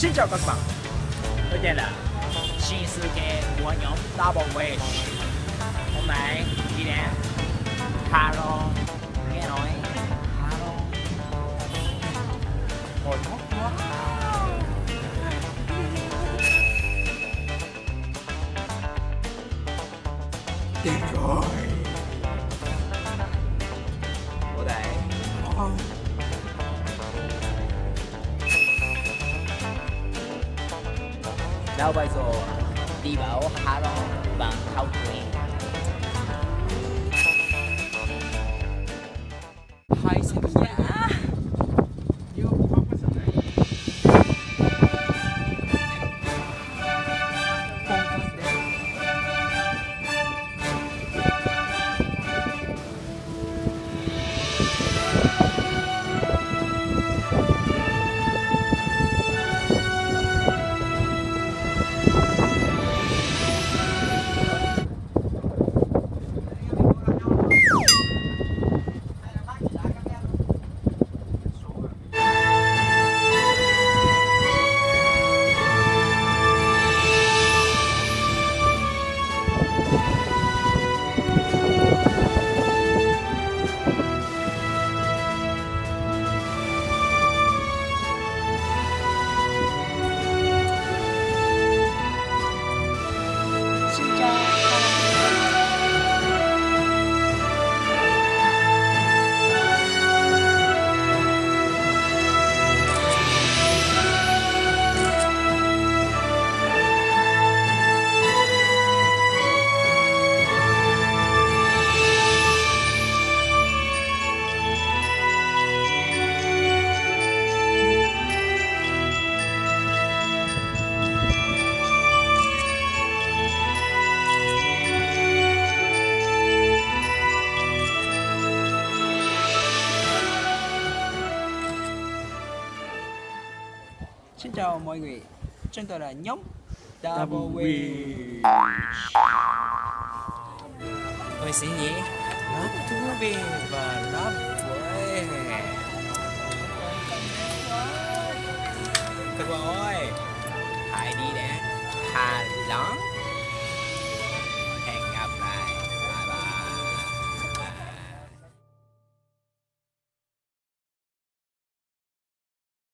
Xin chào các bạn. Tôi tên là Shinsuke của nhóm Double Wish Hôm nay đi đến Haro Nghe nói. Haro Hồi hot quá. Đến rồi. Ở đây. Oh. Now by so, đi bảo hà lo bằng thao chuyện. Xin chào mọi người. Chúng tôi là nhóm Double Wing Tôi sẽ nghĩ rất thú vị và rất vui